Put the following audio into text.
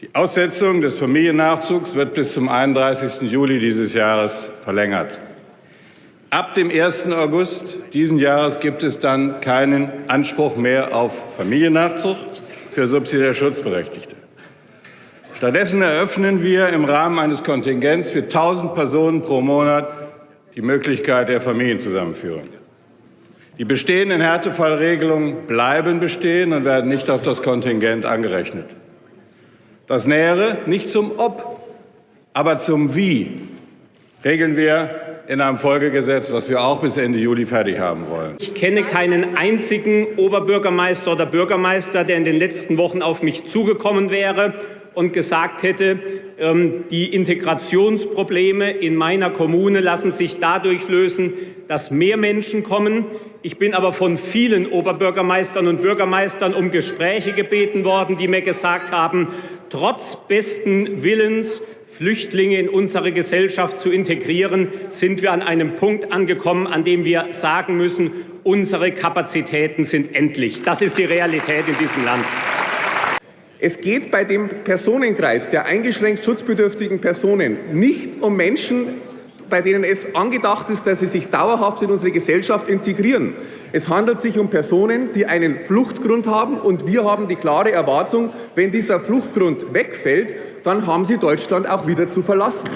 Die Aussetzung des Familiennachzugs wird bis zum 31. Juli dieses Jahres verlängert. Ab dem 1. August diesen Jahres gibt es dann keinen Anspruch mehr auf Familiennachzug für subsidiär Schutzberechtigte. Stattdessen eröffnen wir im Rahmen eines Kontingents für 1.000 Personen pro Monat die Möglichkeit der Familienzusammenführung. Die bestehenden Härtefallregelungen bleiben bestehen und werden nicht auf das Kontingent angerechnet. Das Nähere nicht zum Ob, aber zum Wie regeln wir in einem Folgegesetz, was wir auch bis Ende Juli fertig haben wollen. Ich kenne keinen einzigen Oberbürgermeister oder Bürgermeister, der in den letzten Wochen auf mich zugekommen wäre und gesagt hätte, die Integrationsprobleme in meiner Kommune lassen sich dadurch lösen, dass mehr Menschen kommen. Ich bin aber von vielen Oberbürgermeistern und Bürgermeistern um Gespräche gebeten worden, die mir gesagt haben, trotz besten Willens Flüchtlinge in unsere Gesellschaft zu integrieren, sind wir an einem Punkt angekommen, an dem wir sagen müssen, unsere Kapazitäten sind endlich. Das ist die Realität in diesem Land. Es geht bei dem Personenkreis der eingeschränkt schutzbedürftigen Personen nicht um Menschen, bei denen es angedacht ist, dass sie sich dauerhaft in unsere Gesellschaft integrieren. Es handelt sich um Personen, die einen Fluchtgrund haben, und wir haben die klare Erwartung, wenn dieser Fluchtgrund wegfällt, dann haben sie Deutschland auch wieder zu verlassen.